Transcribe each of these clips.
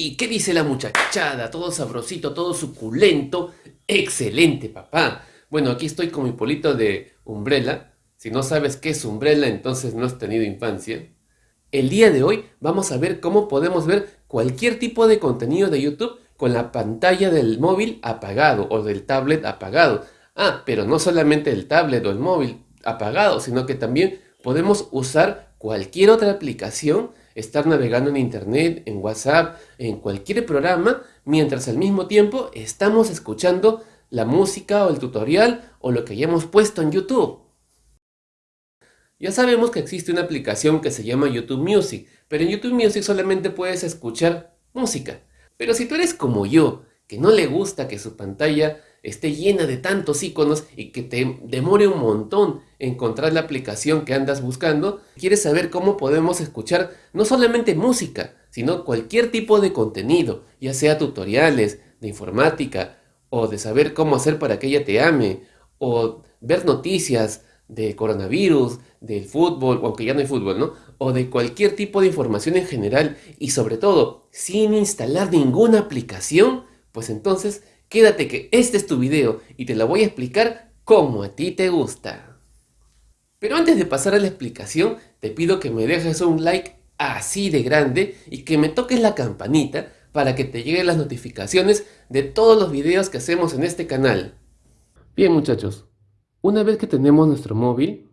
Sí, ¿qué dice la muchachada? Todo sabrosito, todo suculento. Excelente, papá. Bueno, aquí estoy con mi polito de Umbrella. Si no sabes qué es Umbrella, entonces no has tenido infancia. El día de hoy vamos a ver cómo podemos ver cualquier tipo de contenido de YouTube con la pantalla del móvil apagado o del tablet apagado. Ah, pero no solamente el tablet o el móvil apagado, sino que también podemos usar cualquier otra aplicación estar navegando en internet, en WhatsApp, en cualquier programa, mientras al mismo tiempo estamos escuchando la música o el tutorial o lo que hayamos puesto en YouTube. Ya sabemos que existe una aplicación que se llama YouTube Music, pero en YouTube Music solamente puedes escuchar música. Pero si tú eres como yo, que no le gusta que su pantalla esté llena de tantos iconos y que te demore un montón encontrar la aplicación que andas buscando, quieres saber cómo podemos escuchar no solamente música, sino cualquier tipo de contenido, ya sea tutoriales de informática, o de saber cómo hacer para que ella te ame, o ver noticias de coronavirus, del fútbol, aunque ya no hay fútbol, ¿no? O de cualquier tipo de información en general, y sobre todo, sin instalar ninguna aplicación, pues entonces Quédate que este es tu video y te lo voy a explicar como a ti te gusta. Pero antes de pasar a la explicación, te pido que me dejes un like así de grande y que me toques la campanita para que te lleguen las notificaciones de todos los videos que hacemos en este canal. Bien muchachos, una vez que tenemos nuestro móvil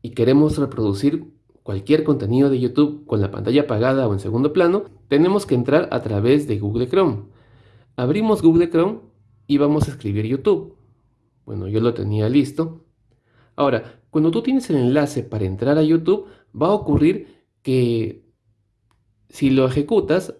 y queremos reproducir cualquier contenido de YouTube con la pantalla apagada o en segundo plano, tenemos que entrar a través de Google Chrome. Abrimos Google Chrome y vamos a escribir YouTube. Bueno, yo lo tenía listo. Ahora, cuando tú tienes el enlace para entrar a YouTube, va a ocurrir que si lo ejecutas,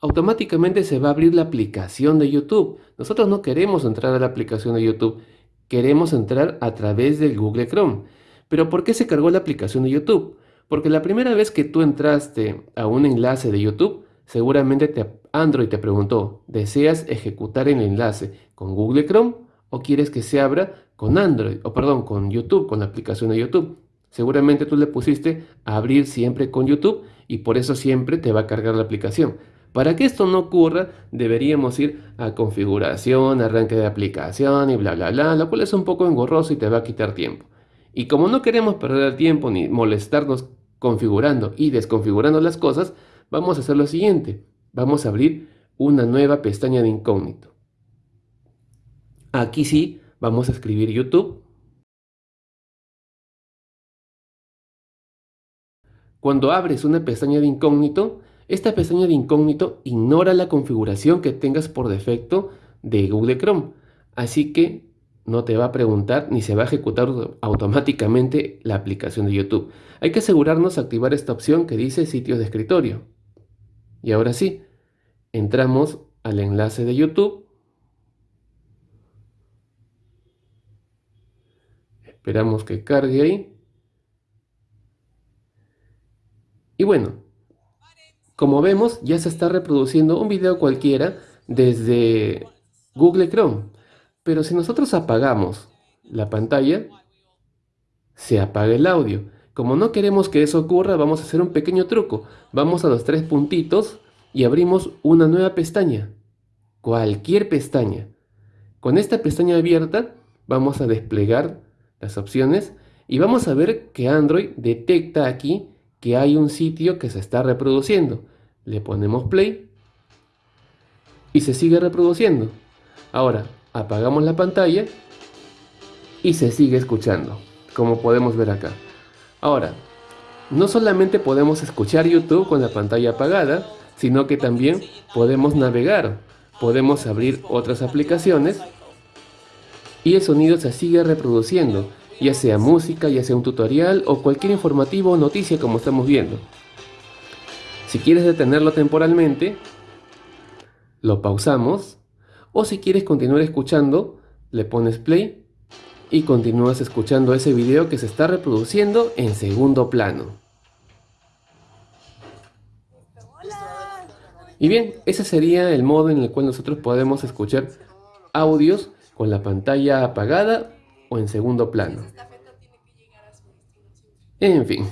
automáticamente se va a abrir la aplicación de YouTube. Nosotros no queremos entrar a la aplicación de YouTube, queremos entrar a través del Google Chrome. Pero ¿por qué se cargó la aplicación de YouTube? Porque la primera vez que tú entraste a un enlace de YouTube, seguramente te Android te preguntó, ¿deseas ejecutar el enlace con Google Chrome o quieres que se abra con Android, o perdón, con YouTube, con la aplicación de YouTube? Seguramente tú le pusiste abrir siempre con YouTube y por eso siempre te va a cargar la aplicación. Para que esto no ocurra, deberíamos ir a configuración, arranque de aplicación y bla bla bla, lo cual es un poco engorroso y te va a quitar tiempo. Y como no queremos perder tiempo ni molestarnos configurando y desconfigurando las cosas, vamos a hacer lo siguiente vamos a abrir una nueva pestaña de incógnito. Aquí sí, vamos a escribir YouTube. Cuando abres una pestaña de incógnito, esta pestaña de incógnito ignora la configuración que tengas por defecto de Google Chrome. Así que no te va a preguntar ni se va a ejecutar automáticamente la aplicación de YouTube. Hay que asegurarnos de activar esta opción que dice sitios de escritorio. Y ahora sí, entramos al enlace de YouTube. Esperamos que cargue ahí. Y bueno, como vemos ya se está reproduciendo un video cualquiera desde Google Chrome. Pero si nosotros apagamos la pantalla, se apaga el audio. Como no queremos que eso ocurra, vamos a hacer un pequeño truco. Vamos a los tres puntitos y abrimos una nueva pestaña, cualquier pestaña. Con esta pestaña abierta vamos a desplegar las opciones y vamos a ver que Android detecta aquí que hay un sitio que se está reproduciendo. Le ponemos play y se sigue reproduciendo. Ahora apagamos la pantalla y se sigue escuchando, como podemos ver acá. Ahora, no solamente podemos escuchar YouTube con la pantalla apagada, sino que también podemos navegar, podemos abrir otras aplicaciones y el sonido se sigue reproduciendo, ya sea música, ya sea un tutorial o cualquier informativo o noticia como estamos viendo. Si quieres detenerlo temporalmente, lo pausamos o si quieres continuar escuchando, le pones play y continúas escuchando ese video que se está reproduciendo en segundo plano. Y bien, ese sería el modo en el cual nosotros podemos escuchar audios con la pantalla apagada o en segundo plano. En fin.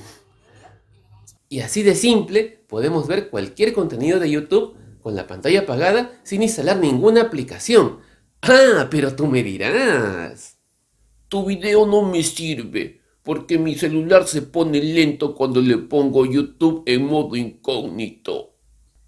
Y así de simple podemos ver cualquier contenido de YouTube con la pantalla apagada sin instalar ninguna aplicación. Ah, pero tú me dirás. Tu video no me sirve porque mi celular se pone lento cuando le pongo YouTube en modo incógnito.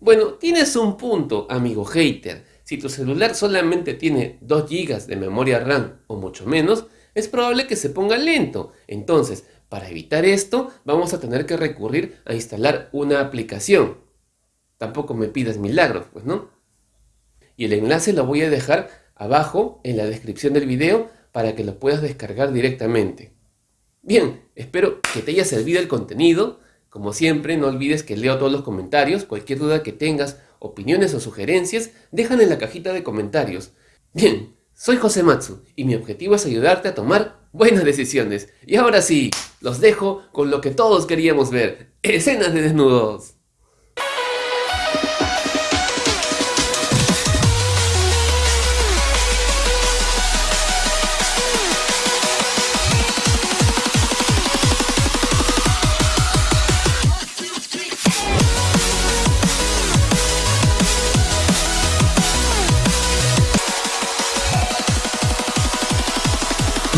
Bueno, tienes un punto, amigo hater. Si tu celular solamente tiene 2 GB de memoria RAM o mucho menos, es probable que se ponga lento. Entonces, para evitar esto, vamos a tener que recurrir a instalar una aplicación. Tampoco me pidas milagros, pues, ¿no? Y el enlace lo voy a dejar abajo en la descripción del video para que lo puedas descargar directamente. Bien, espero que te haya servido el contenido. Como siempre, no olvides que leo todos los comentarios. Cualquier duda que tengas, opiniones o sugerencias, déjala en la cajita de comentarios. Bien, soy José Matsu y mi objetivo es ayudarte a tomar buenas decisiones. Y ahora sí, los dejo con lo que todos queríamos ver. Escenas de desnudos.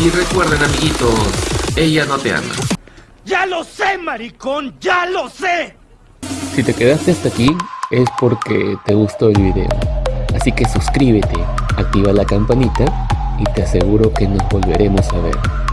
Y recuerden amiguitos, ella no te ama. ¡Ya lo sé, maricón! ¡Ya lo sé! Si te quedaste hasta aquí, es porque te gustó el video. Así que suscríbete, activa la campanita y te aseguro que nos volveremos a ver.